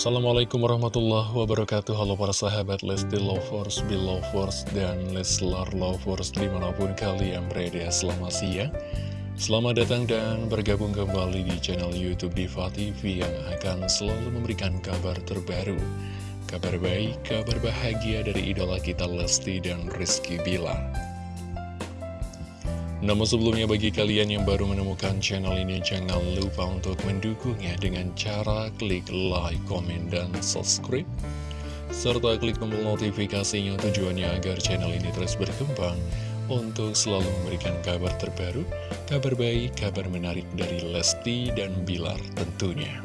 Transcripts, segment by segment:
Assalamualaikum warahmatullahi wabarakatuh. Halo para sahabat Lesti Lovers, Belovers, dan Leslar Lovers di mana pun kalian berada. Selamat siang. Selamat datang dan bergabung kembali di channel Youtube Diva TV Yang akan selalu memberikan kabar terbaru. Kabar baik, kabar bahagia dari idola kita Lesti dan Rizky Bilar namun sebelumnya bagi kalian yang baru menemukan channel ini jangan lupa untuk mendukungnya dengan cara klik like, komen, dan subscribe serta klik tombol notifikasinya tujuannya agar channel ini terus berkembang untuk selalu memberikan kabar terbaru, kabar baik, kabar menarik dari Lesti dan Bilar tentunya.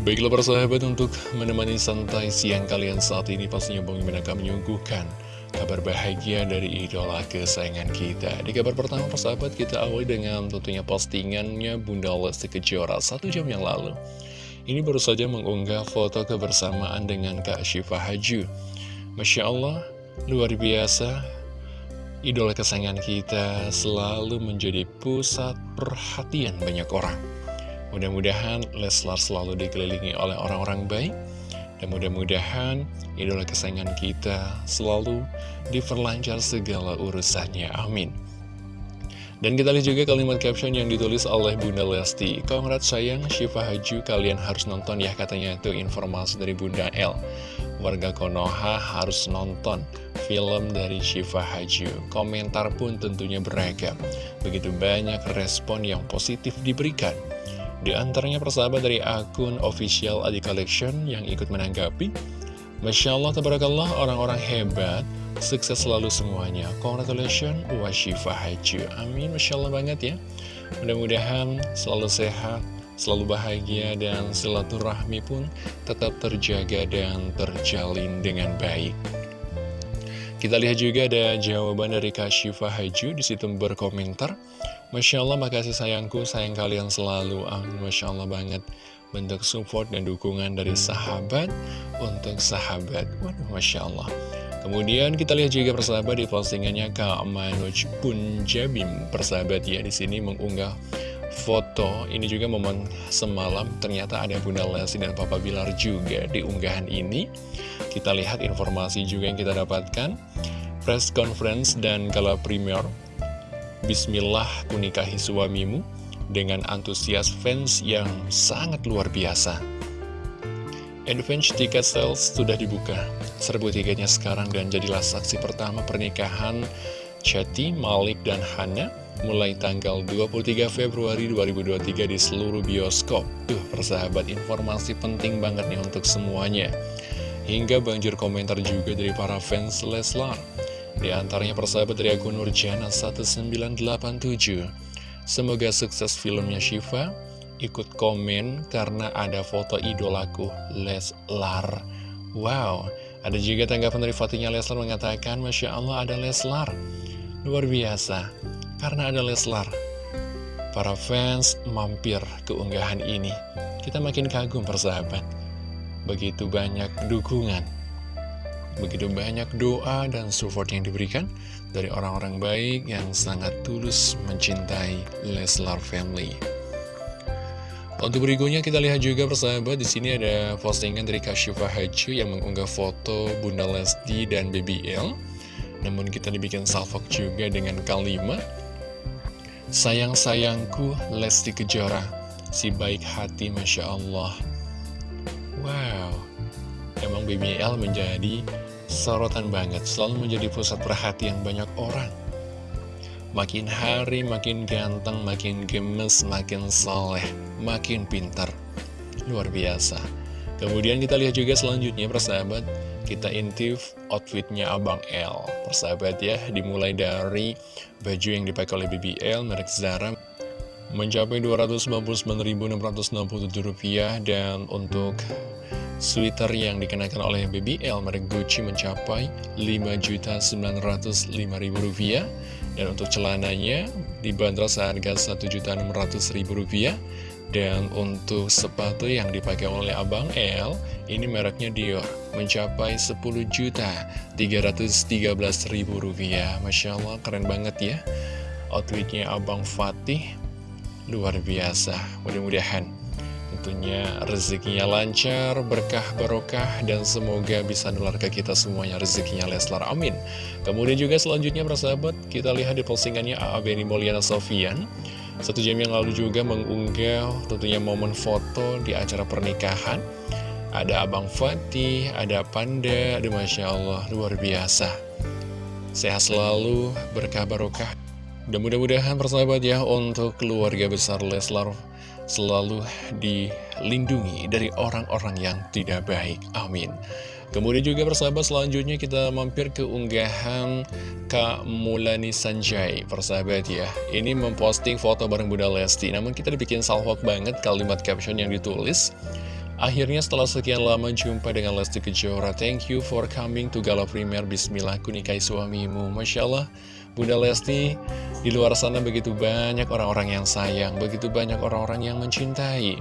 Baiklah persahabat untuk menemani santai siang kalian saat ini pastinya Bang Iman akan menyuguhkan kabar bahagia dari idola kesayangan kita. Di kabar pertama persahabat kita awali dengan tentunya postingannya Bunda Lesti Kejora satu jam yang lalu. Ini baru saja mengunggah foto kebersamaan dengan Kak Syifa Haju. Masya Allah, luar biasa. Idola kesayangan kita selalu menjadi pusat perhatian banyak orang. Mudah-mudahan Leslar selalu dikelilingi oleh orang-orang baik dan mudah-mudahan idola kesayangan kita selalu diperlancar segala urusannya. Amin. Dan kita lihat juga kalimat caption yang ditulis oleh Bunda Lesti. Congrats sayang, Syifa Haju, kalian harus nonton ya katanya itu informasi dari Bunda L. Warga Konoha harus nonton film dari Syifa Haju. Komentar pun tentunya beragam. Begitu banyak respon yang positif diberikan. Di antaranya persahabat dari akun official Adi Collection yang ikut menanggapi. Masya Allah, tabarakallah, orang-orang hebat. Sukses selalu semuanya. Congratulations, Washifa Haju Amin, Masya Allah banget ya. Mudah-mudahan selalu sehat Selalu bahagia dan silaturahmi pun tetap terjaga dan terjalin dengan baik kita lihat juga ada jawaban dari Kak Syifa Haju di situ berkomentar Masya Allah, makasih sayangku, sayang kalian selalu Amin, Masya Allah banget Bentuk support dan dukungan dari sahabat untuk sahabat. Waduh, Masya Allah. Kemudian kita lihat juga persahabat di postingannya Kak Manuj Punjabim Persahabat ya, di sini mengunggah foto Ini juga momen semalam ternyata ada Bunda Lesti dan Papa Bilar juga di unggahan ini Kita lihat informasi juga yang kita dapatkan press conference dan gala premier Bismillah kunikahi suamimu dengan antusias fans yang sangat luar biasa. Advance tiket sales sudah dibuka. Serbu tiketnya sekarang dan jadilah saksi pertama pernikahan Chati, Malik, dan Hana mulai tanggal 23 Februari 2023 di seluruh bioskop. Tuh, persahabat informasi penting banget nih untuk semuanya. Hingga banjir komentar juga dari para fans Leslar. Di antaranya persahabat dari akun Nurjana 1987 Semoga sukses filmnya Shiva Ikut komen karena ada foto idolaku Leslar Wow Ada juga tanggapan dari fotonya Leslar mengatakan Masya Allah ada Leslar Luar biasa Karena ada Leslar Para fans mampir ke unggahan ini Kita makin kagum persahabat Begitu banyak dukungan Begitu banyak doa dan support yang diberikan dari orang-orang baik yang sangat tulus mencintai Leslar Family. Untuk berikutnya kita lihat juga persahabat di sini ada postingan dari Kashifa Haju yang mengunggah foto Bunda Lesti dan BBL. Namun kita dibikin salvok juga dengan kalimat Sayang-sayangku Lesti Kejora, si baik hati Masya Allah. Wow, emang BBL menjadi sorotan banget, selalu menjadi pusat perhatian banyak orang. Makin hari makin ganteng, makin gemes, makin soleh, makin pintar. Luar biasa. Kemudian kita lihat juga selanjutnya persahabat, kita intif outfitnya Abang L. Persahabat ya, dimulai dari baju yang dipakai oleh BBL, merek Zara, mencapai Rp299.667 dan untuk Sweater yang dikenakan oleh BBL merek Gucci mencapai Rp5.905.000 dan untuk celananya dibanderol seharga Rp1.600.000 dan untuk sepatu yang dipakai oleh Abang L ini mereknya Dior mencapai Rp10.313.000 Masya Allah keren banget ya outfitnya Abang Fatih luar biasa mudah-mudahan Tentunya rezekinya lancar, berkah barokah, dan semoga bisa nular ke kita semuanya rezekinya Leslar. Amin. Kemudian juga selanjutnya persahabat, kita lihat di postingannya A.A. Mulyana Sofian. Satu jam yang lalu juga mengunggah tentunya momen foto di acara pernikahan. Ada Abang Fatih, ada Panda, ada Masya Allah, luar biasa. Sehat selalu, berkah barokah. Dan mudah-mudahan persahabat ya untuk keluarga besar Leslar selalu dilindungi dari orang-orang yang tidak baik. Amin. Kemudian juga persahabat selanjutnya kita mampir ke unggahan Kak Mulani Sanjay. Persahabat ya Ini memposting foto bareng Bunda Lesti. Namun kita dibikin salhok banget kalimat caption yang ditulis. Akhirnya setelah sekian lama jumpa dengan Lesti Kejora Thank you for coming to Gala Premier Bismillah kunikai suamimu. Masya Allah Bunda Lesti di luar sana begitu banyak orang-orang yang sayang, begitu banyak orang-orang yang mencintai.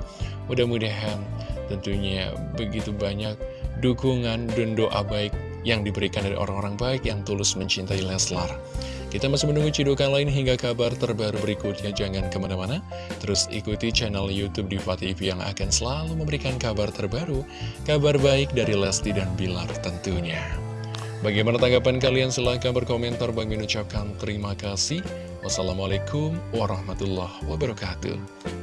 Mudah-mudahan tentunya begitu banyak dukungan dan doa baik yang diberikan dari orang-orang baik yang tulus mencintai Leslar. Kita masih menunggu cidukan lain hingga kabar terbaru berikutnya. Jangan ke mana-mana, terus ikuti channel Youtube Diva TV yang akan selalu memberikan kabar terbaru, kabar baik dari Lesti dan Bilar tentunya. Bagaimana tanggapan kalian? Silahkan berkomentar. Bagi ucapkan terima kasih. Wassalamualaikum warahmatullahi wabarakatuh.